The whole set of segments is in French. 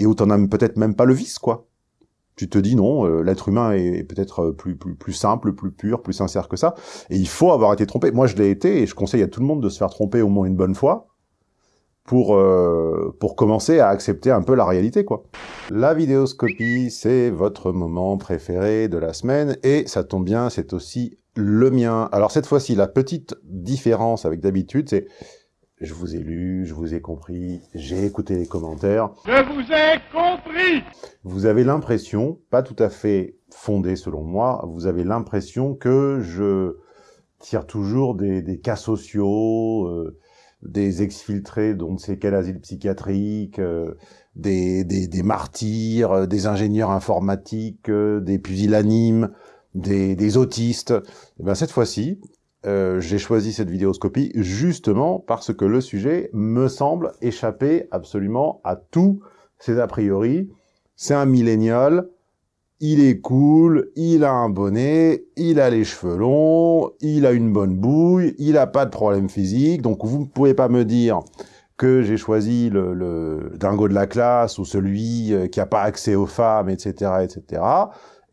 et où t'en as peut-être même pas le vice, quoi. Tu te dis non, euh, l'être humain est peut-être plus, plus, plus simple, plus pur, plus sincère que ça, et il faut avoir été trompé. Moi, je l'ai été, et je conseille à tout le monde de se faire tromper au moins une bonne fois, pour, euh, pour commencer à accepter un peu la réalité, quoi. La vidéoscopie, c'est votre moment préféré de la semaine, et ça tombe bien, c'est aussi le mien. Alors cette fois-ci, la petite différence avec d'habitude, c'est je vous ai lu, je vous ai compris, j'ai écouté les commentaires. Je vous ai compris Vous avez l'impression, pas tout à fait fondée selon moi, vous avez l'impression que je tire toujours des, des cas sociaux, euh, des exfiltrés dont ne sait quel asile psychiatrique, euh, des, des, des, martyrs, euh, des ingénieurs informatiques, euh, des pusillanimes, des, des autistes. Et eh ben cette fois-ci, euh, j'ai choisi cette vidéoscopie justement parce que le sujet me semble échapper absolument à tous ces a priori. C'est un millénial, il est cool, il a un bonnet, il a les cheveux longs, il a une bonne bouille, il a pas de problème physique, donc vous ne pouvez pas me dire que j'ai choisi le, le, dingo de la classe ou celui euh, qui a pas accès aux femmes, etc., etc.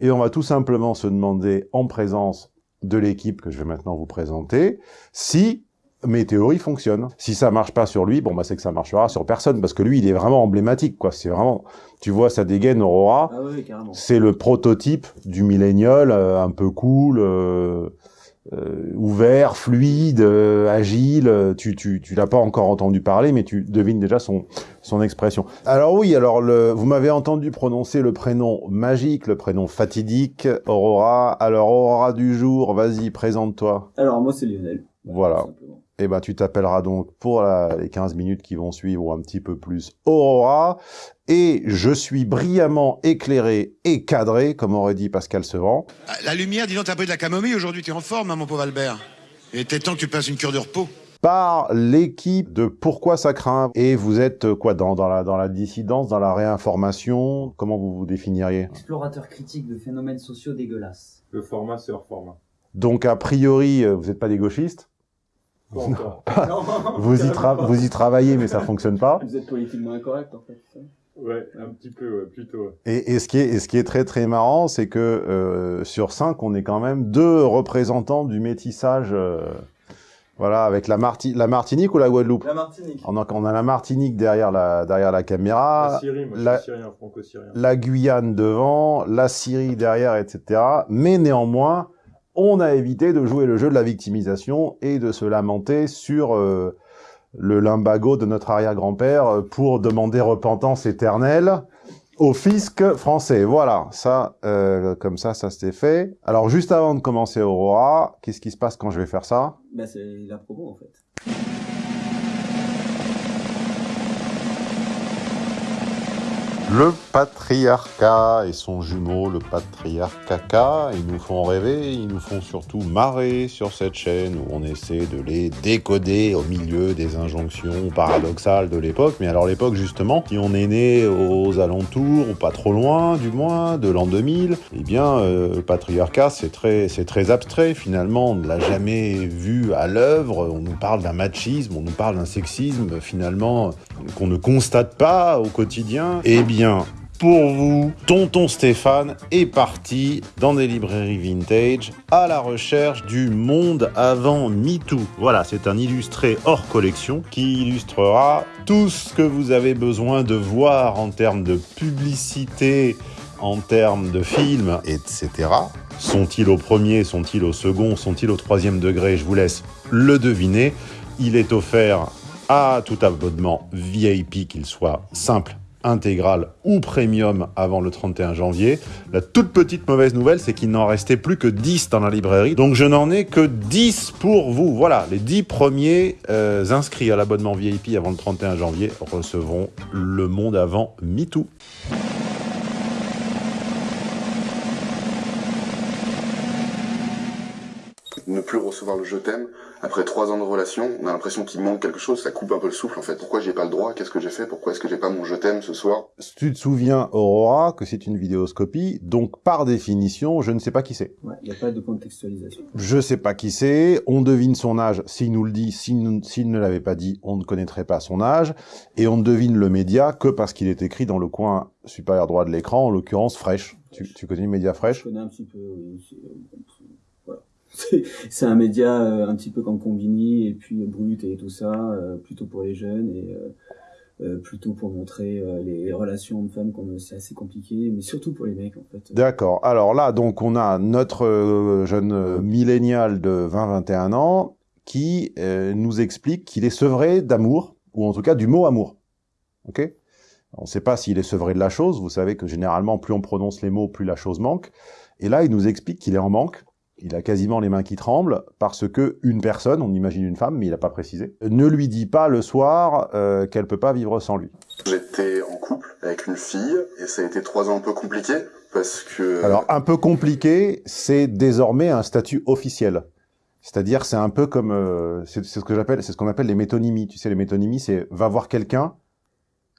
Et on va tout simplement se demander en présence de l'équipe que je vais maintenant vous présenter, si mes théories fonctionnent. Si ça marche pas sur lui, bon bah c'est que ça marchera sur personne, parce que lui il est vraiment emblématique, quoi. C'est vraiment, tu vois sa dégaine Aurora, Ah oui, carrément. c'est le prototype du millénial, euh, un peu cool, euh, euh, ouvert, fluide, euh, agile. euh, Tu, tu, tu l'as pas encore entendu parler, mais tu devines déjà son, son expression. Alors oui, alors le, vous m'avez entendu prononcer le prénom magique, le prénom fatidique, Aurora. Alors Aurora du jour, vas-y, présente-toi. Alors, moi, c'est Lionel. Voilà. Eh ben, tu t'appelleras donc pour la- les 15 minutes qui vont suivre ou un petit peu plus Aurora. Et je suis brillamment éclairé et cadré, comme aurait dit Pascal Sevran. La lumière, dis donc, t'as pris de la camomille aujourd'hui, t'es en forme, hein, mon pauvre Albert. Il était temps que tu passes une cure de repos. par l'équipe de Pourquoi ça craint. Et vous êtes euh, quoi dans, dans, la, dans la dissidence, dans la réinformation? Comment vous vous définiriez? Explorateur critique de phénomènes sociaux dégueulasses. Le format, c'est hors format. Donc a priori, euh, vous n'êtes pas des gauchistes? Pas encore. vous y, tra- vous y travaillez, mais ça fonctionne pas. Vous êtes politiquement incorrect, en fait. ouais, un petit peu, ouais, plutôt. ouais. Et, et, ce qui est, et ce qui est très très marrant, c'est que euh, sur cinq, on est quand même deux représentants du métissage. euh, voilà, avec la, Marti la Martinique ou la Guadeloupe? La Martinique. on a, on a la Martinique derrière la, derrière la caméra, la Syrie, moi, la- je suis syrien, franco-syrien. la Guyane devant, la Syrie derrière, etc. Mais néanmoins, on a évité de jouer le jeu de la victimisation et de se lamenter sur euh, le limbago de notre arrière-grand-père euh, pour demander repentance éternelle au fisc français. Voilà, ça, euh, comme ça, ça s'était fait. Alors, juste avant de commencer Aurora, qu'est-ce qui se passe quand je vais faire ça? Bah, c'est la promo, en fait. Le patriarcat et son jumeau, le patriarcaca, ils nous font rêver, ils nous font surtout marrer sur cette chaîne où on essaie de les décoder au milieu des injonctions paradoxales de l'époque. Mais alors l'époque justement, si on est né aux alentours, ou pas trop loin du moins, de l'an 2000, eh bien euh, le patriarcat c'est très, c'est très abstrait finalement, on ne l'a jamais vu à l'œuvre, on nous parle d'un machisme, on nous parle d'un sexisme finalement qu'on ne constate pas au quotidien. Eh bien, pour vous, Tonton Stéphane est parti dans des librairies vintage à la recherche du monde avant MeToo. Voilà, c'est un illustré hors collection qui illustrera tout ce que vous avez besoin de voir en termes de publicité, en termes de films, etc. Sont-ils au premier, sont-ils au second, sont-ils au troisième degré? Je vous laisse le deviner. Il est offert à tout abonnement VIP, qu'il soit simple, intégral ou premium avant le 31 janvier. La toute petite mauvaise nouvelle, c'est qu'il n'en restait plus que 10 dans la librairie. Donc je n'en ai que 10 pour vous. Voilà, les 10 premiers euh, inscrits à l'abonnement VIP avant le 31 janvier recevront le monde avant MeToo. Ne plus recevoir le je t'aime, après trois ans de relation, on a l'impression qu'il manque quelque chose, ça coupe un peu le souffle en fait. Pourquoi j'ai pas le droit? Qu'est-ce que j'ai fait? Pourquoi est-ce que j'ai pas mon je t'aime ce soir? Tu te souviens, Aurora, que c'est une vidéoscopie, donc par définition, je ne sais pas qui c'est. Ouais, il n'y a pas de contextualisation. Je sais pas qui c'est, on devine son âge s'il nous le dit, s'il ne l'avait pas dit, on ne connaîtrait pas son âge, et on ne devine le média que parce qu'il est écrit dans le coin supérieur droit de l'écran, en l'occurrence Fresh. Tu, tu connais le média Je Fresh connais un petit peu, oui. C'est- un média euh, un petit peu comme Combini et puis euh, Brut et tout ça, euh, plutôt pour les jeunes et plutôt pour montrer les relations hommes-femmes c'est assez compliqué, mais surtout pour les mecs en fait. D'accord. Alors là, donc, on a notre jeune millénial de 20-21 ans qui nous explique qu'il est sevré d'amour, ou en tout cas du mot amour. Ok? On ne sait pas s'il est sevré de la chose. Vous savez que généralement, plus on prononce les mots, plus la chose manque. Et là, il nous explique qu'il est en manque. Il a quasiment les mains qui tremblent parce que une personne, on imagine une femme, mais il n'a pas précisé, ne lui dit pas le soir euh, qu'elle peut pas vivre sans lui. J'étais en couple avec une fille et ça a été trois ans un peu compliqué parce que Alors, un peu compliqué, c'est désormais un statut officiel. C'est-à-dire, c'est un peu comme, euh, c'est ce que j'appelle, c'est ce qu'on appelle les métonymies. Tu sais, les métonymies, c'est va voir quelqu'un.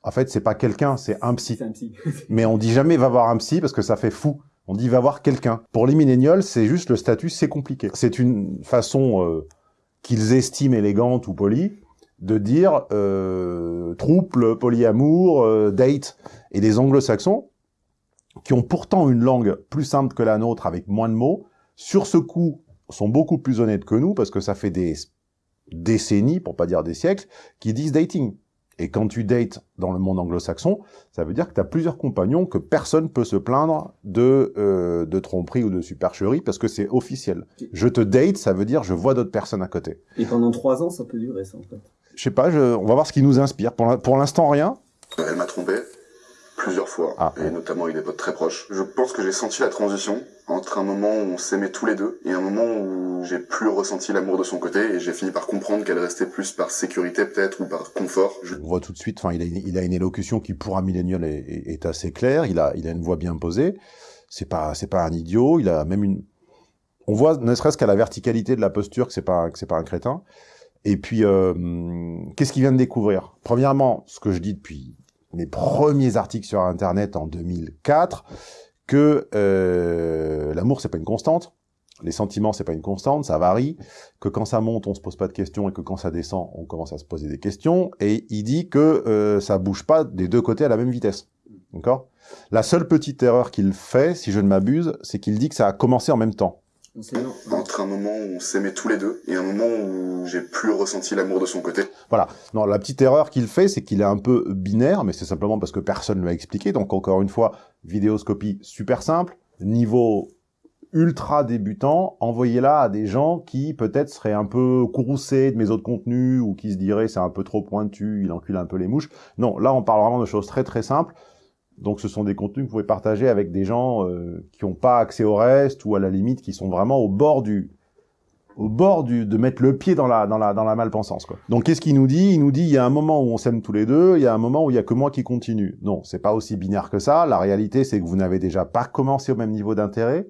En fait, c'est pas quelqu'un, c'est un psy. Un petit. Mais on dit jamais va voir un psy parce que ça fait fou. On dit va voir quelqu'un. Pour les millénials, c'est juste le statut, c'est compliqué. C'est une façon euh, qu'ils estiment élégante ou polie de dire euh, polyamour, euh, date. Et les anglo-saxons, qui ont pourtant une langue plus simple que la nôtre avec moins de mots, sur ce coup sont beaucoup plus honnêtes que nous parce que ça fait des décennies, pour pas dire des siècles, qui disent dating. Et quand tu dates dans le monde anglo-saxon, ça veut dire que tu as plusieurs compagnons que personne peut se plaindre de, euh, de tromperie ou de supercherie parce que c'est officiel. Je te date, ça veut dire je vois d'autres personnes à côté. Et pendant trois ans, ça peut durer ça en fait. Je sais pas, je- on va voir ce qui nous inspire. Pour l'in- pour l'instant, rien. elle m'a trompé plusieurs fois Ah. et notamment avec des potes très proches. Je pense que j'ai senti la transition entre un moment où on s'aimait tous les deux et un moment où j'ai plus ressenti l'amour de son côté et j'ai fini par comprendre qu'elle restait plus par sécurité peut-être ou par confort. Je- On voit tout de suite, enfin, il a, une- il a une élocution qui, pour un millénial, est, est- est assez claire. Il a, il a une voix bien posée. C'est pas, c'est pas un idiot. Il a même une. On voit, ne serait-ce qu'à la verticalité de la posture, que c'est pas, un- que c'est pas un crétin. Et puis, euh, hum, qu'est-ce qu'il vient de découvrir? Premièrement, ce que je dis depuis mes premiers articles sur Internet en 2004, que euh, l'amour c'est pas une constante, les sentiments c'est pas une constante, ça varie, que quand ça monte on se pose pas de questions et que quand ça descend on commence à se poser des questions, et il dit que euh, ça bouge pas des deux côtés à la même vitesse, d'accord? La seule petite erreur qu'il fait, si je ne m'abuse, c'est qu'il dit que ça a commencé en même temps. On entre un moment où on s'aimait tous les deux et un moment où j'ai plus ressenti l'amour de son côté. Non, la petite erreur qu'il fait, c'est qu'il est un peu binaire, mais c'est simplement parce que personne ne l'a expliqué. Donc encore une fois, vidéoscopie super simple, niveau ultra débutant, envoyez-la à des gens qui peut-être seraient un peu courroucés de mes autres contenus ou qui se diraient c'est un peu trop pointu, il encule un peu les mouches. Non, là on parle vraiment de choses très très simples. Donc ce sont des contenus que vous pouvez partager avec des gens euh, qui n'ont pas accès au reste ou à la limite qui sont vraiment au bord du au bord du, de mettre le pied dans la, dans la, dans la malpensance, quoi. Donc, qu'est-ce qu'il nous dit? Il nous dit, il y a un moment où on s'aime tous les deux, il y a un moment où il y a que moi qui continue. Non, c'est pas aussi binaire que ça. La réalité, c'est que vous n'avez déjà pas commencé au même niveau d'intérêt.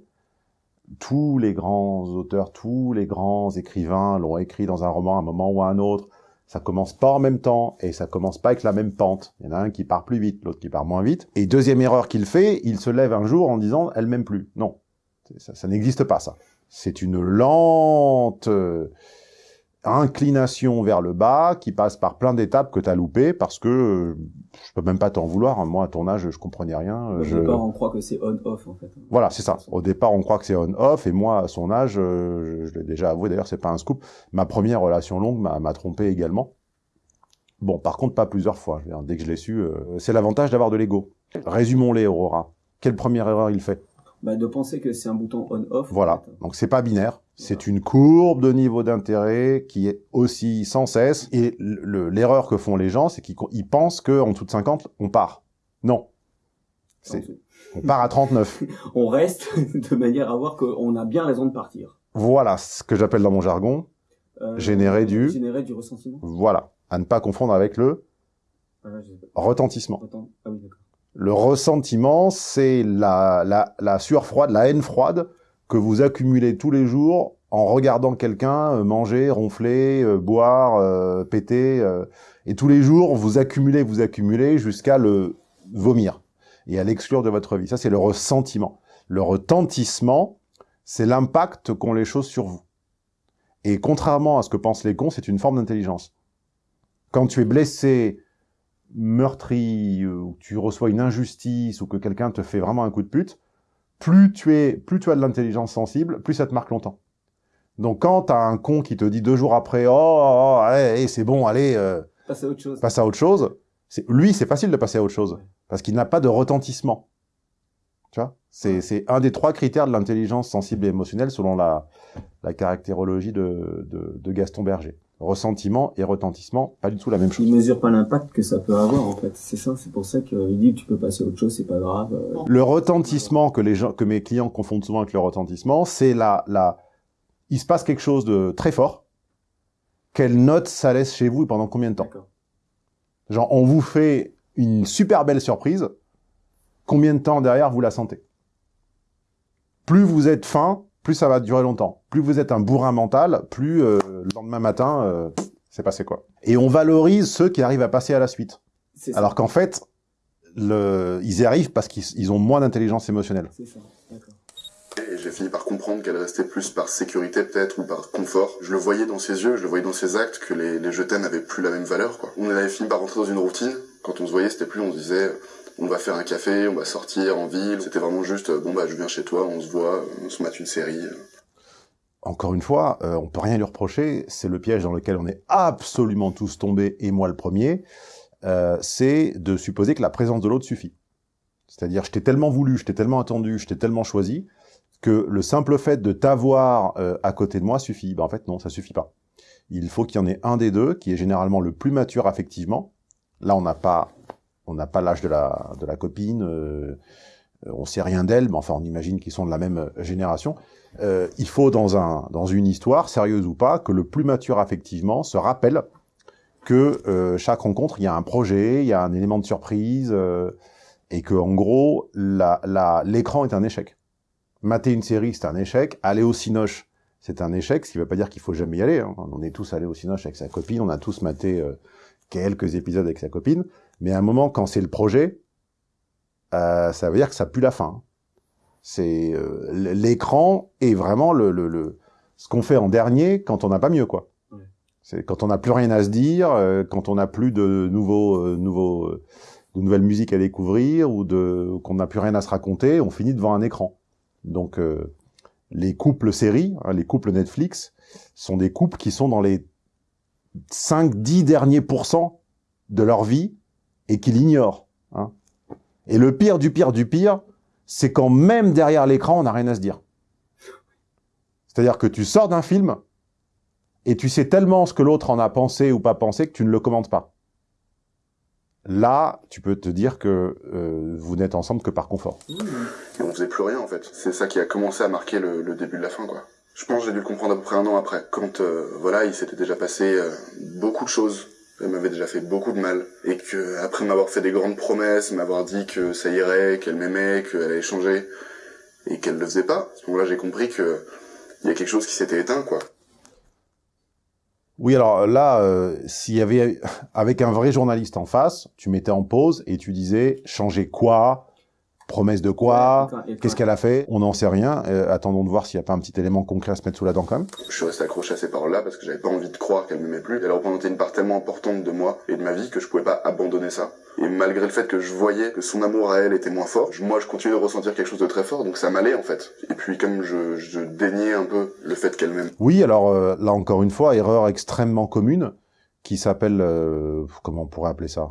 Tous les grands auteurs, tous les grands écrivains l'ont écrit dans un roman à un moment ou à un autre. Ça commence pas en même temps et ça commence pas avec la même pente. Il y en a un qui part plus vite, l'autre qui part moins vite. Et deuxième erreur qu'il fait, il se lève un jour en disant, elle m'aime plus. Non. Ça, ça n'existe pas, ça. C'est une lente euh, inclination vers le bas qui passe par plein d'étapes que tu as loupées parce que euh, je peux même pas t'en vouloir. hein. Moi, à ton âge, je comprenais rien. Au Je... départ, on croit que c'est on-off en fait. Voilà, c'est ça. Au départ, on croit que c'est on-off, et moi, à son âge, euh, je, je l'ai déjà avoué, d'ailleurs, c'est pas un scoop, ma première relation longue m'a trompé également. Bon, par contre, pas plusieurs fois. Dès que je l'ai su, euh, c'est l'avantage d'avoir de l'ego. Résumons-les, Aurora. Quelle première erreur il fait? Bah, de penser que c'est un bouton on-off. en Voilà. fait. Donc, c'est pas binaire. C'est une courbe de niveau d'intérêt qui est aussi sans cesse. Et le- l'erreur que font les gens, c'est qu'ils ils pensent qu'en dessous de 50, on part. Non. C'est- On part à 39. On reste de manière à voir qu'on a bien raison de partir. Voilà ce que j'appelle dans mon jargon. Euh, Générer du- Générer du ressentiment. Voilà. À ne pas confondre avec le Ah, retentissement. Ah oui, d'accord. Le ressentiment, c'est la, la, la sueur froide, la haine froide que vous accumulez tous les jours en regardant quelqu'un euh, manger, ronfler, euh, boire, euh, péter, et tous les jours vous accumulez, vous accumulez jusqu'à le vomir et à l'exclure de votre vie. Ça, c'est le ressentiment. Le retentissement, c'est l'impact qu'ont les choses sur vous. Et contrairement à ce que pensent les cons, c'est une forme d'intelligence. Quand tu es blessé, meurtri, euh, ou tu reçois une injustice, ou que quelqu'un te fait vraiment un coup de pute, plus tu es, plus tu as de l'intelligence sensible, plus ça te marque longtemps. Donc quand t'as un con qui te dit deux jours après, oh, oh, oh, allez, c'est bon, allez, euh, Passe à autre chose. passe à autre chose, c'est, lui, c'est facile de passer à autre chose, parce qu'il n'a pas de retentissement. Tu vois? C'est, c'est un des trois critères de l'intelligence sensible et émotionnelle selon la, la caractérologie de, de, de Gaston Berger. Ressentiment et retentissement, pas du tout la même chose. Il mesure pas l'impact que ça peut avoir en fait. C'est ça, c'est pour ça qu'il dit que tu peux passer à autre chose, c'est pas grave. euh. Le retentissement que les gens, que mes clients confondent souvent avec le retentissement, c'est la, la, il se passe quelque chose de très fort. Quelle note ça laisse chez vous et pendant combien de temps? Genre, on vous fait une super belle surprise. Combien de temps derrière vous la sentez? Plus vous êtes fin, plus ça va durer longtemps. Plus vous êtes un bourrin mental, plus euh, le lendemain matin, euh, c'est passé quoi. Et on valorise ceux qui arrivent à passer à la suite. Alors qu'en fait, le, ils y arrivent parce qu'ils ils ont moins d'intelligence émotionnelle. C'est ça. D'accord. Et j'ai fini par comprendre qu'elle restait plus par sécurité peut-être ou par confort. Je le voyais dans ses yeux, je le voyais dans ses actes que les, les je t'aime n'avaient plus la même valeur. Quoi. On avait fini par rentrer dans une routine. Quand on se voyait, c'était plus on se disait on va faire un café, on va sortir en ville. C'était vraiment juste bon bah je viens chez toi, on se voit, on se mate une série. Encore une fois, euh, on peut rien lui reprocher. C'est le piège dans lequel on est absolument tous tombés, et moi le premier. Euh, c'est de supposer que la présence de l'autre suffit. C'est-à-dire, je t'ai tellement voulu, je t'ai tellement attendu, je t'ai tellement choisi, que le simple fait de t'avoir euh, à côté de moi suffit. Ben, en fait, non, ça suffit pas. Il faut qu'il y en ait un des deux qui est généralement le plus mature affectivement. Là, on n'a pas, on n'a pas l'âge de la, de la copine, euh, on sait rien d'elle, mais enfin, on imagine qu'ils sont de la même génération. Euh, il faut dans un, dans une histoire, sérieuse ou pas, que le plus mature affectivement se rappelle que euh, chaque rencontre, il y a un projet, il y a un élément de surprise, euh, et que en gros, la, la, l'écran est un échec. Mater une série, c'est un échec. Aller au Cinoche, c'est un échec, ce qui ne veut pas dire qu'il faut jamais y aller. hein. On est tous allés au Cinoche avec sa copine, on a tous maté quelques épisodes avec sa copine, mais à un moment, quand c'est le projet, euh, ça veut dire que ça pue la fin. C'est euh, l'écran est vraiment le, le, le ce qu'on fait en dernier quand on n'a pas mieux, quoi. Ouais. C'est quand on n'a plus rien à se dire, euh, quand on n'a plus de nouveaux, euh, nouveaux, euh, de nouvelles musiques à découvrir ou de qu'on n'a plus rien à se raconter, on finit devant un écran. Donc euh, les couples séries, hein, les couples Netflix, sont des couples qui sont dans les 5-10 derniers pourcents de leur vie et qui l'ignorent. hein. Et le pire du pire du pire, c'est quand même derrière l'écran, on n'a rien à se dire. C'est-à-dire que tu sors d'un film et tu sais tellement ce que l'autre en a pensé ou pas pensé que tu ne le commentes pas. Là, tu peux te dire que euh, vous n'êtes ensemble que par confort. Et on faisait plus rien en fait. C'est ça qui a commencé à marquer le, le début de la fin quoi. Je pense que j'ai dû le comprendre à peu près un an après. Quand euh, voilà, il s'était déjà passé euh, beaucoup de choses. Elle m'avait déjà fait beaucoup de mal. Et que après m'avoir fait des grandes promesses, m'avoir dit que ça irait, qu'elle m'aimait, qu'elle allait changer, et qu'elle le faisait pas, à ce moment-là j'ai compris que il y a quelque chose qui s'était éteint quoi. Oui, alors là, euh, s'il y avait avec un vrai journaliste en face, tu mettais en pause et tu disais changer quoi, promesse de quoi, qu'est-ce qu'elle a fait, on n'en sait rien. Euh, attendons de voir s'il n'y a pas un petit élément concret à se mettre sous la dent quand même. Je suis resté accroché à ces paroles-là parce que j'avais pas envie de croire qu'elle m'aimait plus. Elle représentait une part tellement importante de moi et de ma vie que je pouvais pas abandonner ça. Et malgré le fait que je voyais que son amour à elle était moins fort, je- moi je continuais de ressentir quelque chose de très fort, donc ça m'allait en fait. Et puis comme je, je déniais un peu le fait qu'elle m'aime, Oui, alors euh, là encore une fois, erreur extrêmement commune qui s'appelle euh, comment on pourrait appeler ça?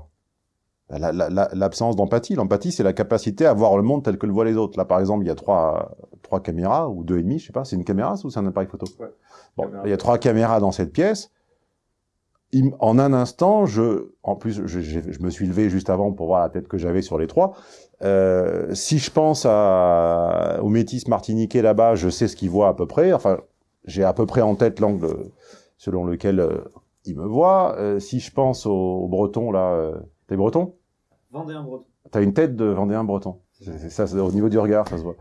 L'absence d'empathie. L'empathie, c'est la capacité à voir le monde tel que le voient les autres. Là, par exemple, il y a trois trois caméras ou deux et demi, je sais pas. C'est une caméra ça, ou c'est un appareil photo Ouais. Bon, Caméra. il y a trois caméras dans cette pièce. Il en un instant, je, en plus, je, je- je me suis levé juste avant pour voir la tête que j'avais sur les trois. Euh, si je pense à, au métis martiniquais là-bas, je sais ce qu'il voit à peu près. Enfin, j'ai à peu près en tête l'angle selon lequel euh, il me voit. Euh, si je pense aux, aux Bretons là, euh, t'es Breton? Vendéen breton. T'as une tête de Vendéen Breton. C'est ça, c'est au niveau du regard, ça se voit.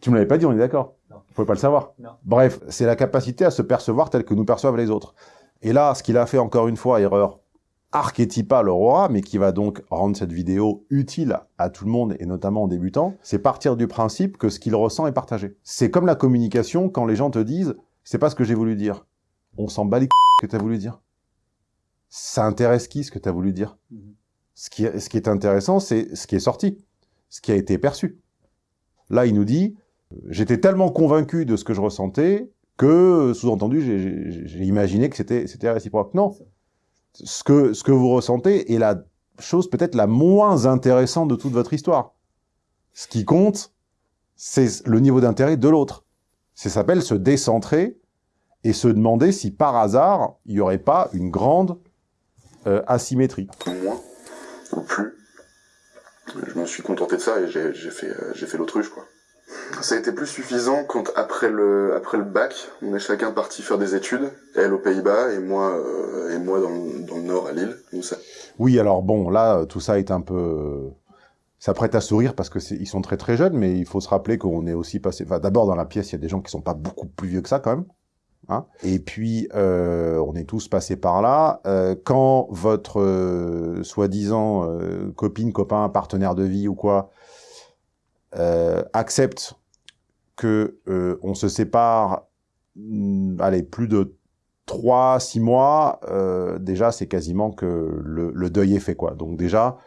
Tu me l'avais pas dit, on est d'accord? Non. Vous pouvez pas le savoir? Non. Bref, c'est la capacité à se percevoir tel que nous perçoivent les autres. Et là, ce qu'il a fait encore une fois, erreur archétypale Aurora, mais qui va donc rendre cette vidéo utile à tout le monde et notamment aux débutants, c'est partir du principe que ce qu'il ressent est partagé. C'est comme la communication quand les gens te disent « c'est pas ce que j'ai voulu dire ». On s'en bat les c*** que tu as voulu dire. Ça intéresse qui ce que tu as voulu dire? Mhm. ce qui, est, ce qui est intéressant, c'est ce qui est sorti, ce qui a été perçu. Là, il nous dit « j'étais tellement convaincu de ce que je ressentais que, sous-entendu, j'ai- imaginé que c'était c'était réciproque ». Non, ce que, ce que vous ressentez est la chose peut-être la moins intéressante de toute votre histoire. Ce qui compte, c'est le niveau d'intérêt de l'autre. Ça s'appelle se décentrer et se demander si par hasard, il n'y aurait pas une grande euh, asymétrie. moins ou plus. Je me suis contenté de ça et j'ai fait, euh, j'ai fait l'autruche, quoi. Ça a été plus suffisant quand, après le, après le bac, on est chacun parti faire des études, elle aux Pays-Bas et moi, euh, et moi dans, le- dans le nord à Lille. Ça, Oui, alors bon, là, euh, tout ça est un peu... Ça prête à sourire parce que c'est- ils sont très très jeunes, mais il faut se rappeler qu'on est aussi passé... Enfin, d'abord, dans la pièce, il y a des gens qui sont pas beaucoup plus vieux que ça, quand même. Hein Et puis, euh, on est tous passés par là. Euh, quand votre euh, soi-disant copine, copain, partenaire de vie ou quoi accepte que euh, on se sépare, hmm, allez, plus de 3, 6 mois, déjà, c'est quasiment que le, deuil est fait, quoi. Donc déjà,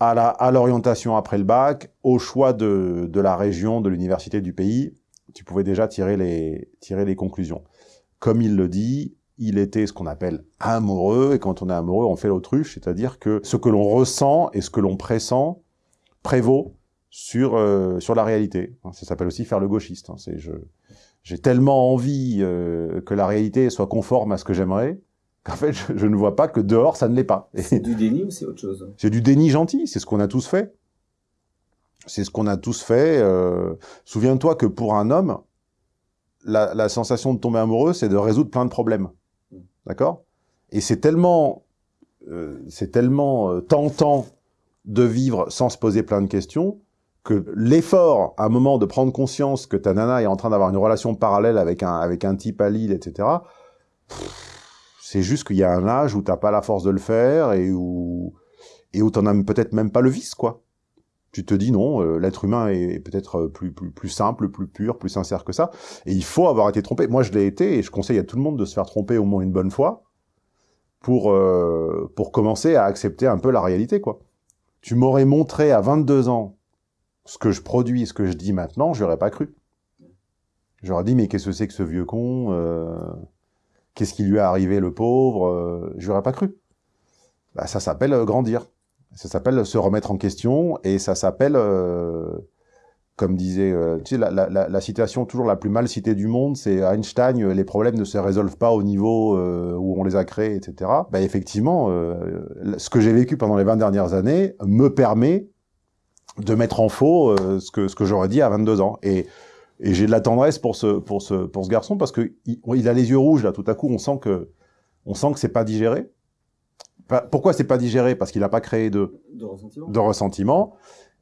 à la à l'orientation après le bac, au choix de la région, de l'université, du pays, tu pouvais déjà tirer les, tirer les conclusions. Comme il le dit, il était ce qu'on appelle amoureux, et quand on est amoureux, on fait l'autruche, c'est-à-dire que ce que l'on ressent et ce que l'on pressent prévaut sur, euh, sur la réalité. Ça s'appelle aussi faire le gauchiste. hein. C'est je j'ai tellement envie euh, que la réalité soit conforme à ce que j'aimerais qu'en fait, je, je ne vois pas que dehors, ça ne l'est pas. C'est du déni ou c'est autre chose? C'est du déni gentil, c'est ce qu'on a tous fait. C'est ce qu'on a tous fait. euh, Souviens-toi que pour un homme, la, la sensation de tomber amoureux, c'est de résoudre plein de problèmes. D'accord? Et c'est tellement, euh, c'est tellement euh, tentant de vivre sans se poser plein de questions que l'effort, à un moment, de prendre conscience que ta nana est en train d'avoir une relation parallèle avec un, avec un type à Lille, etc., c'est juste qu'il y a un âge où t'as pas la force de le faire et où, et où t'en as peut-être même pas le vice, quoi. Tu te dis non, euh, l'être humain est peut-être euh, plus, simple, plus pur, plus sincère que ça. Et il faut avoir été trompé. Moi, je l'ai été et je conseille à tout le monde de se faire tromper au moins une bonne fois pour, euh, pour commencer à accepter un peu la réalité, quoi. Tu m'aurais montré à 22 ans ce que je produis, ce que je dis maintenant, j'aurais pas cru. J'aurais dit, mais qu'est-ce que c'est que ce vieux con euh, Qu'est-ce qui lui est arrivé, le pauvre euh, J'aurais pas cru. Bah, ça s'appelle grandir. Ça s'appelle se remettre en question et ça s'appelle, euh, comme disait, euh, tu sais, la, la, la, citation toujours la plus mal citée du monde, c'est Einstein, euh, les problèmes ne se résolvent pas au niveau euh, où on les a créés, etc. Bah, effectivement, euh, ce que j'ai vécu pendant les 20 dernières années me permet de mettre en faux euh, ce que, ce que j'aurais dit à 22 ans. Et, et j'ai de la tendresse pour ce, pour ce, pour ce garçon parce que il, il a les yeux rouges là. Tout à coup, on sent que, on sent que c'est pas digéré. Pourquoi c'est pas digéré? Parce qu'il n'a pas créé de, De ressentiment de ressentiment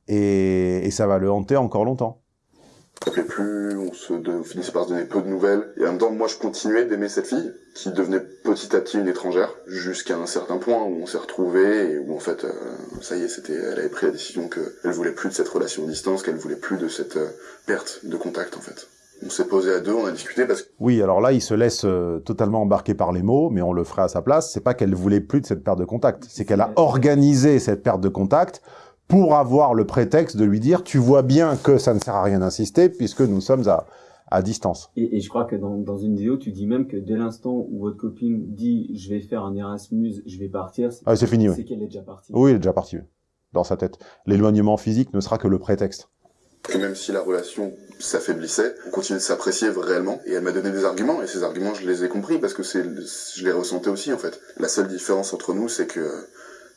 et, et ça va le hanter encore longtemps. on s'appelait plus, on se de- on finissait par se donner peu de nouvelles. Et en même temps, moi, je continuais d'aimer cette fille, qui devenait petit à petit une étrangère, jusqu'à un certain point où on s'est retrouvés et où en fait, euh, ça y est, c'était, elle avait pris la décision qu'elle voulait plus de cette relation à distance, qu'elle voulait plus de cette euh, perte de contact en fait. On s'est posé à deux, on a discuté parce que Oui, alors là, il se laisse euh, totalement embarquer par les mots, mais on le ferait à sa place. C'est pas qu'elle voulait plus de cette perte de contact, c'est qu'elle a organisé cette perte de contact pour avoir le prétexte de lui dire tu vois bien que ça ne sert à rien d'insister puisque nous sommes à, à distance. Et, et je crois que dans, dans une vidéo, tu dis même que dès l'instant où votre copine dit je vais faire un Erasmus, je vais partir, c'est Ah, c'est fini, oui. c'est qu'elle est déjà partie. Oui, il est déjà parti oui, dans sa tête. L'éloignement physique ne sera que le prétexte. Que même si la relation s'affaiblissait, on continuait de s'apprécier réellement. Et elle m'a donné des arguments, et ces arguments, je les ai compris parce que je les ressentais aussi en fait. La seule différence entre nous, c'est que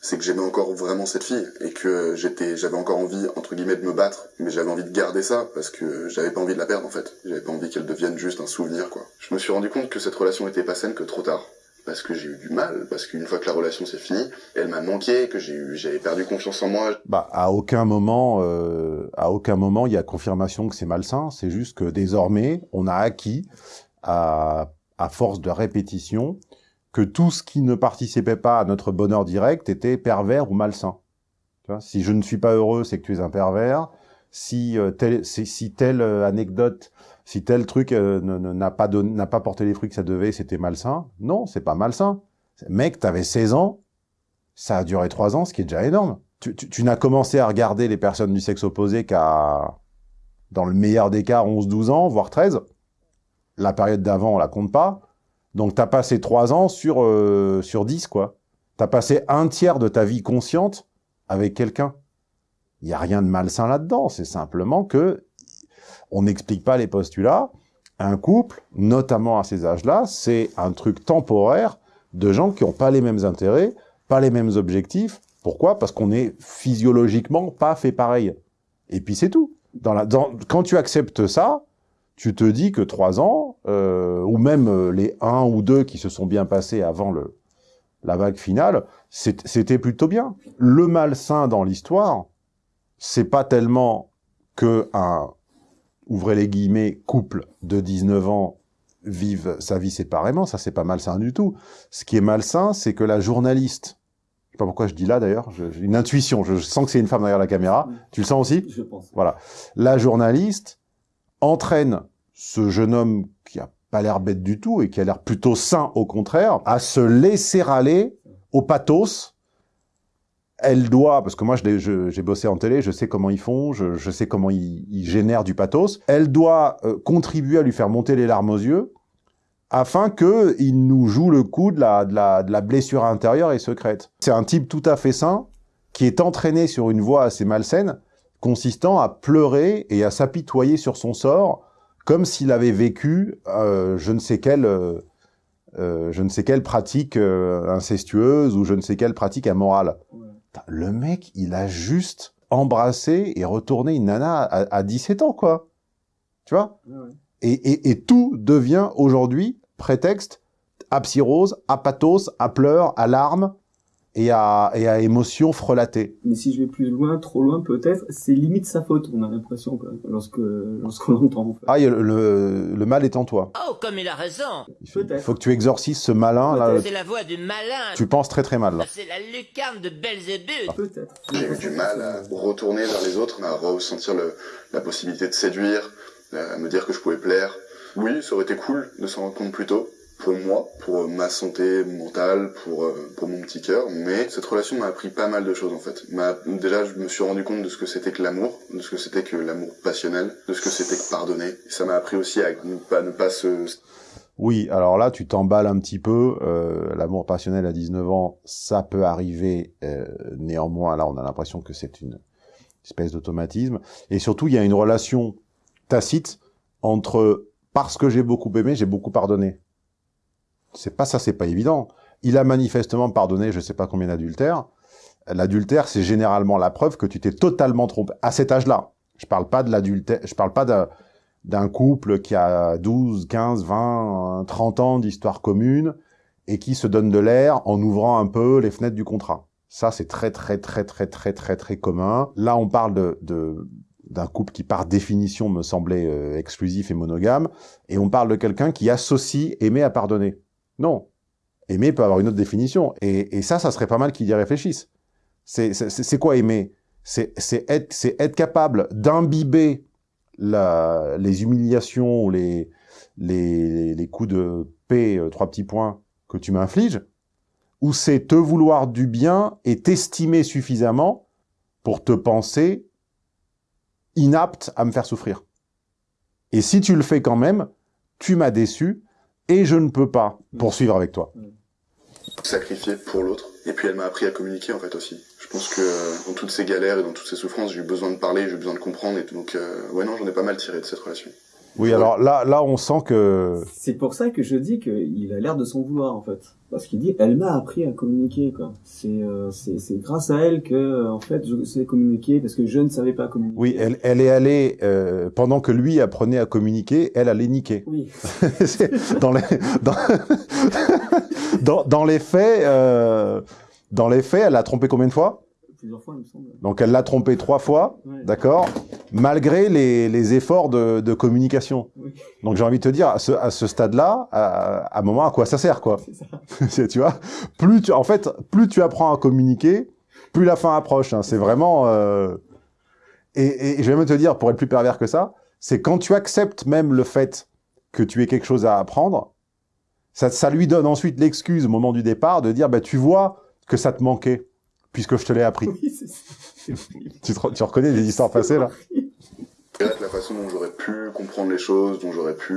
c'est que j'aimais encore vraiment cette fille et que j'étais, j'avais encore envie entre guillemets de me battre, mais j'avais envie de garder ça parce que j'avais pas envie de la perdre en fait. J'avais pas envie qu'elle devienne juste un souvenir quoi. Je me suis rendu compte que cette relation était pas saine que trop tard. Parce que j'ai eu du mal, parce qu'une fois que la relation s'est finie, elle m'a manqué, que j'ai j'avais perdu confiance en moi. Bah, à aucun moment, euh, à aucun moment, il y a confirmation que c'est malsain. C'est juste que désormais, on a acquis, à, à force de répétition, que tout ce qui ne participait pas à notre bonheur direct était pervers ou malsain. Tu vois, si je ne suis pas heureux, c'est que tu es un pervers. Si, euh, si, si telle euh, anecdote, si tel truc euh, n'a pas, pas porté les fruits que ça devait, c'était malsain. Non, c'est pas malsain. Mec, t'avais 16 ans, ça a duré 3 ans, ce qui est déjà énorme. Tu, tu, tu n'as commencé à regarder les personnes du sexe opposé qu'à, dans le meilleur des cas, 11, 12 ans, voire 13. La période d'avant, on la compte pas. Donc, t'as passé 3 ans sur, euh, sur 10, quoi. T'as passé un tiers de ta vie consciente avec quelqu'un. Il n'y a rien de malsain là-dedans. C'est simplement que on n'explique pas les postulats. Un couple, notamment à ces âges-là, c'est un truc temporaire de gens qui n'ont pas les mêmes intérêts, pas les mêmes objectifs. Pourquoi? Parce qu'on est physiologiquement pas fait pareil. Et puis c'est tout. Dans la, dans, quand tu acceptes ça, tu te dis que trois ans, euh, ou même euh, les un ou deux qui se sont bien passés avant le, la vague finale, c'était plutôt bien. Le malsain dans l'histoire, c'est pas tellement que un, ouvrez les guillemets, couple de 19 ans vive sa vie séparément, ça c'est pas malsain du tout. Ce qui est malsain, c'est que la journaliste, je sais pas pourquoi je dis là d'ailleurs, j'ai une intuition, je, je sens que c'est une femme derrière la caméra, tu le sens aussi? Je pense. Voilà. La journaliste entraîne ce jeune homme qui a pas l'air bête du tout et qui a l'air plutôt sain au contraire, à se laisser aller au pathos. Elle doit, parce que moi j'ai bossé en télé, je sais comment ils font, je, je sais comment ils, ils génèrent du pathos. Elle doit euh, contribuer à lui faire monter les larmes aux yeux afin que il nous joue le coup de la, de la, de la blessure intérieure et secrète. C'est un type tout à fait sain qui est entraîné sur une voie assez malsaine consistant à pleurer et à s'apitoyer sur son sort, comme s'il avait vécu euh, je ne sais quelle, euh, euh, je ne sais quelle pratique euh, incestueuse ou je ne sais quelle pratique ammorale. Le mec, il a juste embrassé et retourné une nana à, à 17 ans, quoi. Tu vois? Ouais, ouais. et, et, et tout devient aujourd'hui prétexte à psyrose, à pathos, à pleurs, à larmes et à, et à émotions frelatées. Mais si je vais plus loin, trop loin peut-être, c'est limite sa faute, on a l'impression, lorsque, lorsqu'on l'entend. en fait. Ah, le, le, le mal est en toi. Oh, comme il a raison Il faut, Peut-être. il faut que tu exorcises ce malin. Là, C'est la voix du malin tu penses très très mal. Là. C'est la lucarne de Belzébuth Peut-être. J'ai eu du mal à retourner vers les autres, à ressentir le, la possibilité de séduire, à me dire que je pouvais plaire. Oui, ça aurait été cool de s'en rendre compte plus tôt, pour moi, pour ma santé mentale, pour, euh, pour mon petit cœur, mais cette relation m'a appris pas mal de choses en fait. Déjà, je me suis rendu compte de ce que c'était que l'amour, de ce que c'était que l'amour passionnel, de ce que c'était que pardonner. Ça m'a appris aussi à ne pas, ne pas se, Oui, alors là, tu t'emballes un petit peu. Euh, L'amour passionnel à 19 ans, ça peut arriver. euh, néanmoins, là, on a l'impression que c'est une espèce d'automatisme. Et surtout, il y a une relation tacite entre parce que j'ai beaucoup aimé, j'ai beaucoup pardonné. C'est pas ça, c'est pas évident. Il a manifestement pardonné, je sais pas combien d'adultères. L'adultère, c'est généralement la preuve que tu t'es totalement trompé à cet âge-là. Je parle pas de l'adultère, je parle pas d'un couple qui a 12, 15, 20, 30 ans d'histoire commune et qui se donne de l'air en ouvrant un peu les fenêtres du contrat. Ça, c'est très, très, très, très, très, très, très commun. Là, on parle de, de d'un couple qui, par définition, me semblait euh, exclusif et monogame, et on parle de quelqu'un qui associe aimer à pardonner. Non. Aimer peut avoir une autre définition. Et, ça, ça serait pas mal qu'il y réfléchisse. C'est, quoi aimer? C'est, être, capable d'imbiber les humiliations ou les, les, les coups de paix, euh, trois petits points, que tu m'infliges, ou c'est te vouloir du bien et t'estimer suffisamment pour te penser inapte à me faire souffrir. Et si tu le fais quand même, tu m'as déçu et je ne peux pas poursuivre avec toi. sacrifier pour l'autre. Et puis elle m'a appris à communiquer en fait aussi. Je pense que euh, dans toutes ces galères et dans toutes ces souffrances, j'ai eu besoin de parler, j'ai eu besoin de comprendre. Et donc, euh, ouais, non, j'en ai pas mal tiré de cette relation. Oui, alors là, là, on sent que C'est pour ça que je dis qu'il a l'air de s'en vouloir en fait, parce qu'il dit elle m'a appris à communiquer quoi. C'est euh, c'est c'est grâce à elle que euh, en fait je sais communiquer parce que je ne savais pas communiquer. oui, elle, elle est allée euh, pendant que lui apprenait à communiquer, elle allait niquer. Oui. Dans les dans, dans, dans les faits, euh, dans les faits, elle l'a trompé combien de fois? Plusieurs fois, il me semble. Donc elle l'a trompé trois fois, Ouais. d'accord Malgré les, les efforts de, de communication. Oui, Donc j'ai envie de te dire, à ce, à ce stade-là, à, à un moment, à quoi ça sert, quoi? Ça. Tu vois? Plus tu, En fait, plus tu apprends à communiquer, plus la fin approche. hein. C'est vraiment... euh, Et, et je vais même te dire, pour être plus pervers que ça, c'est quand tu acceptes même le fait que tu aies quelque chose à apprendre, ça, ça lui donne ensuite l'excuse au moment du départ de dire, bah, tu vois que ça te manquait, puisque je te l'ai appris. Oui. Tu, te re- tu reconnais des histoires passées, là la façon dont j'aurais pu comprendre les choses, dont j'aurais pu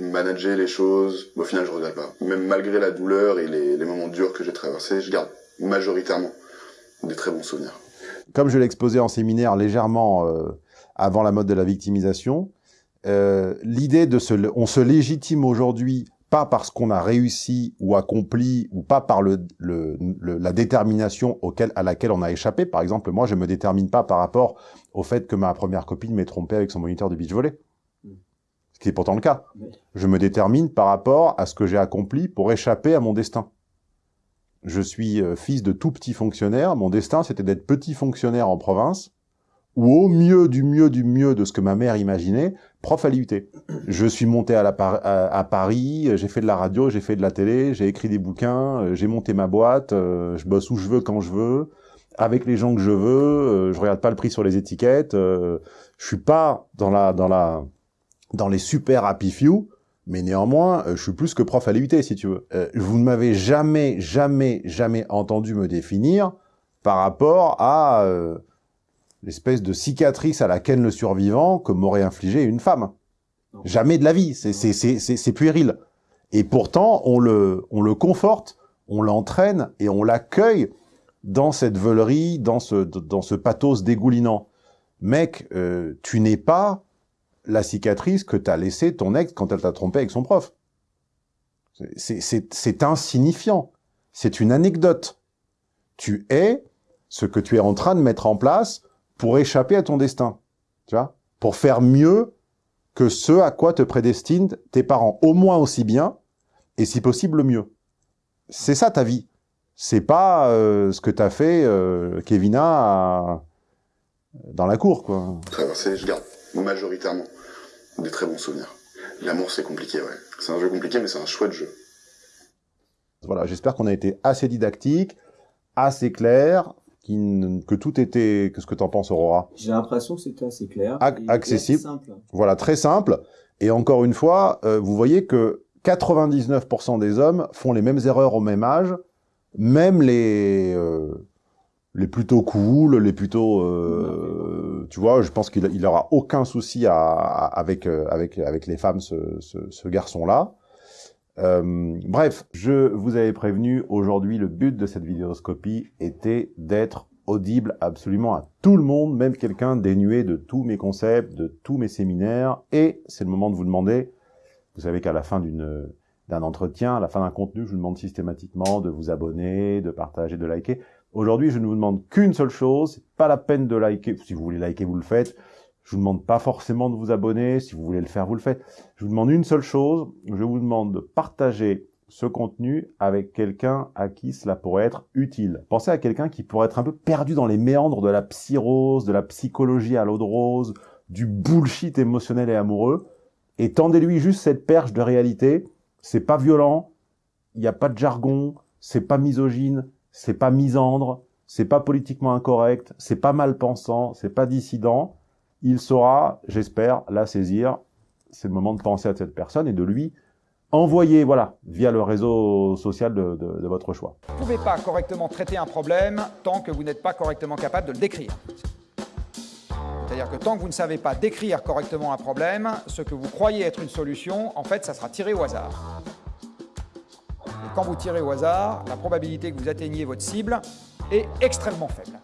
manager les choses. Au final, je regrette pas. Même malgré la douleur et les, les moments durs que j'ai traversés, je garde majoritairement des très bons souvenirs. comme je l'ai exposé en séminaire légèrement euh, avant la mode de la victimisation, euh, l'idée de se, on se légitime aujourd'hui pas parce qu'on a réussi ou accompli ou pas par le, le- le- la détermination auquel, à laquelle on a échappé. Par exemple, moi, je me détermine pas par rapport au fait que ma première copine m'ait trompé avec son moniteur de beach volley. Mm. Ce qui est pourtant le cas. Je me détermine par rapport à ce que j'ai accompli pour échapper à mon destin. Je suis euh, fils de tout petit fonctionnaire. Mon destin, c'était d'être petit fonctionnaire en province, ou au mieux du mieux du mieux de ce que ma mère imaginait, prof à l'IUT. Je suis monté à, la à, Paris, j'ai fait de la radio, j'ai fait de la télé, j'ai écrit des bouquins, euh, j'ai monté ma boîte, euh, je bosse où je veux, quand je veux, avec les gens que je veux, euh, je regarde pas le prix sur les étiquettes, euh, je suis pas dans la dans la dans les super happy few, mais néanmoins, je suis plus que prof à l'IUT, si tu veux. Vous ne m'avez jamais, jamais, jamais entendu me définir par rapport à euh, l'espèce de cicatrice à la Ken le survivant que m'aurait infligé une femme. Non. Jamais de la vie, c'est c'est- c'est- c'est- c'est puéril. Et pourtant, on le, on le conforte, on l'entraîne et on l'accueille dans cette veulerie, dans ce, dans ce pathos dégoulinant. Mec, euh, tu n'es pas la cicatrice que t'as laissée ton ex quand elle t'a trompé avec son prof. C'est- C'est c'est insignifiant. C'est une anecdote. Tu es ce que tu es en train de mettre en place pour échapper à ton destin. Tu vois Pour faire mieux que ce à quoi te prédestinent tes parents. Au moins aussi bien, et si possible mieux. C'est ça ta vie. C'est pas euh, ce que t'as fait, euh, Kevina, à- dans la cour, quoi. Je garde majoritairement des très bons souvenirs. L'amour, c'est compliqué, ouais. C'est un jeu compliqué, mais c'est un chouette jeu. Voilà, j'espère qu'on a été assez didactique, assez clair, qui que tout était... Qu'est-ce que t'en penses, Aurora J'ai l'impression que c'était assez clair. Ac- accessible. simple. Voilà, très simple. Et encore une fois, euh, vous voyez que 99% des hommes font les mêmes erreurs au même âge, même les euh, les plutôt cool, les plutôt, euh, tu vois, je pense qu'il il aura aucun souci à, à- avec euh, avec avec les femmes, ce, ce, ce garçon-là. Euh, bref, je vous avais prévenu, aujourd'hui, le but de cette vidéoscopie était d'être audible absolument à tout le monde, même quelqu'un dénué de tous mes concepts, de tous mes séminaires. Et c'est le moment de vous demander, vous savez qu'à la fin d'une d'un entretien, à la fin d'un contenu, je vous demande systématiquement de vous abonner, de partager, de liker. Aujourd'hui, je ne vous demande qu'une seule chose, pas la peine de liker. Si vous voulez liker, vous le faites. Je vous demande pas forcément de vous abonner. Si vous voulez le faire, vous le faites. Je vous demande une seule chose. Je vous demande de partager ce contenu avec quelqu'un à qui cela pourrait être utile. Pensez à quelqu'un qui pourrait être un peu perdu dans les méandres de la psyrose, de la psychologie à l'eau de rose, du bullshit émotionnel et amoureux, et tendez-lui juste cette perche de réalité. C'est pas violent, il n'y a pas de jargon, c'est pas misogyne, c'est pas misandre, c'est pas politiquement incorrect, c'est pas mal pensant, c'est pas dissident. Il saura, j'espère, la saisir. C'est le moment de penser à cette personne et de lui envoyer, voilà, via le réseau social de, de- de votre choix. Vous ne pouvez pas correctement traiter un problème tant que vous n'êtes pas correctement capable de le décrire. C'est-à-dire que tant que vous ne savez pas décrire correctement un problème, ce que vous croyez être une solution, en fait, ça sera tiré au hasard. Et quand vous tirez au hasard, la probabilité que vous atteigniez votre cible est extrêmement faible.